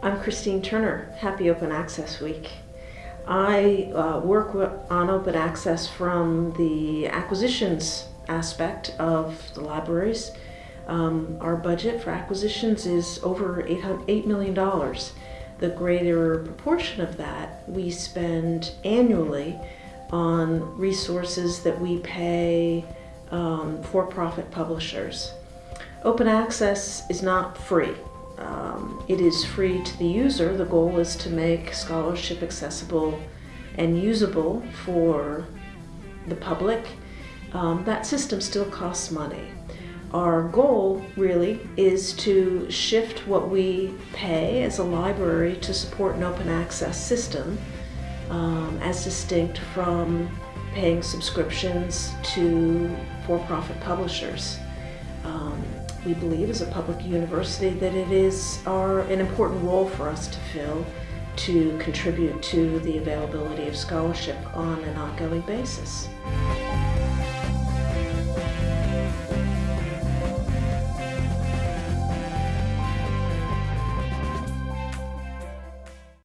I'm Christine Turner. Happy Open Access Week. I uh, work on open access from the acquisitions aspect of the libraries. Um, our budget for acquisitions is over $8 million. The greater proportion of that we spend annually on resources that we pay um, for-profit publishers. Open access is not free. Um, it is free to the user. The goal is to make scholarship accessible and usable for the public. Um, that system still costs money. Our goal really is to shift what we pay as a library to support an open access system um, as distinct from paying subscriptions to for-profit publishers. Um, we believe as a public university that it is our, an important role for us to fill to contribute to the availability of scholarship on an ongoing basis.